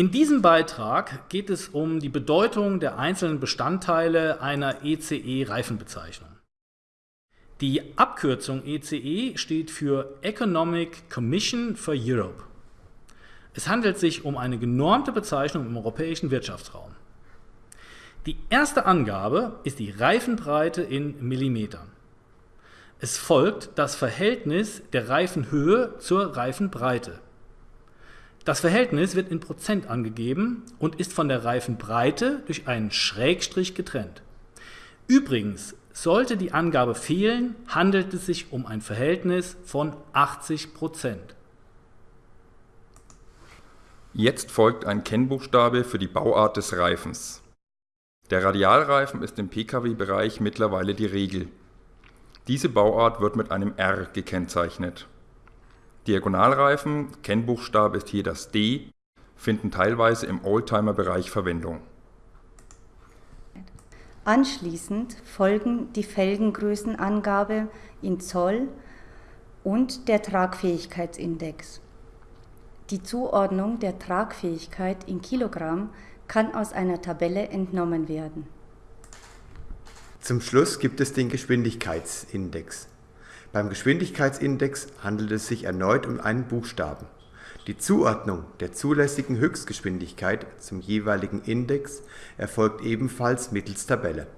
In diesem Beitrag geht es um die Bedeutung der einzelnen Bestandteile einer ECE-Reifenbezeichnung. Die Abkürzung ECE steht für Economic Commission for Europe. Es handelt sich um eine genormte Bezeichnung im europäischen Wirtschaftsraum. Die erste Angabe ist die Reifenbreite in Millimetern. Es folgt das Verhältnis der Reifenhöhe zur Reifenbreite. Das Verhältnis wird in Prozent angegeben und ist von der Reifenbreite durch einen Schrägstrich getrennt. Übrigens, sollte die Angabe fehlen, handelt es sich um ein Verhältnis von 80 Prozent. Jetzt folgt ein Kennbuchstabe für die Bauart des Reifens. Der Radialreifen ist im Pkw-Bereich mittlerweile die Regel. Diese Bauart wird mit einem R gekennzeichnet. Diagonalreifen, Kennbuchstabe ist hier das D, finden teilweise im Oldtimer-Bereich Verwendung. Anschließend folgen die Felgengrößenangabe in Zoll und der Tragfähigkeitsindex. Die Zuordnung der Tragfähigkeit in Kilogramm kann aus einer Tabelle entnommen werden. Zum Schluss gibt es den Geschwindigkeitsindex. Beim Geschwindigkeitsindex handelt es sich erneut um einen Buchstaben. Die Zuordnung der zulässigen Höchstgeschwindigkeit zum jeweiligen Index erfolgt ebenfalls mittels Tabelle